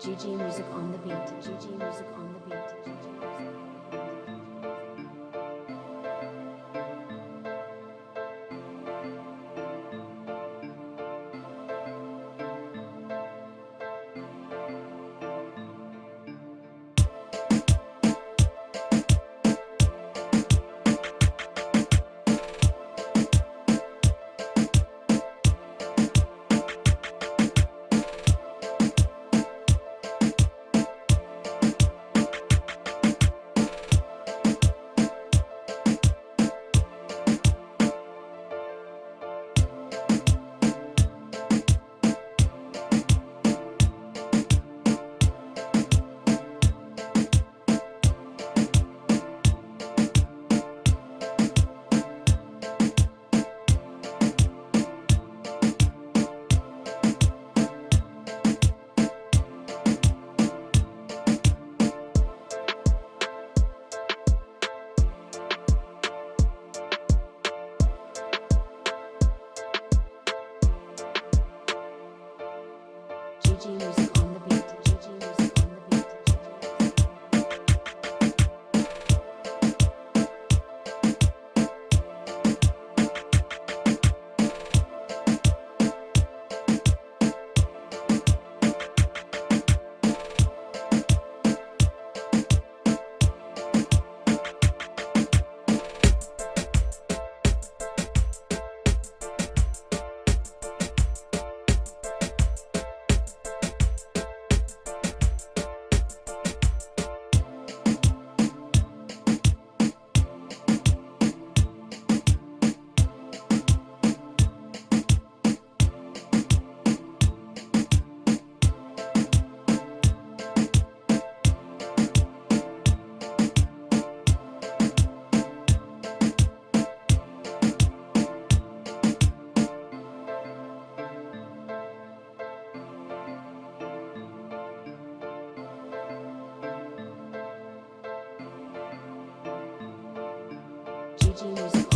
GG music on the beat. GG music on the beat. GG DJs.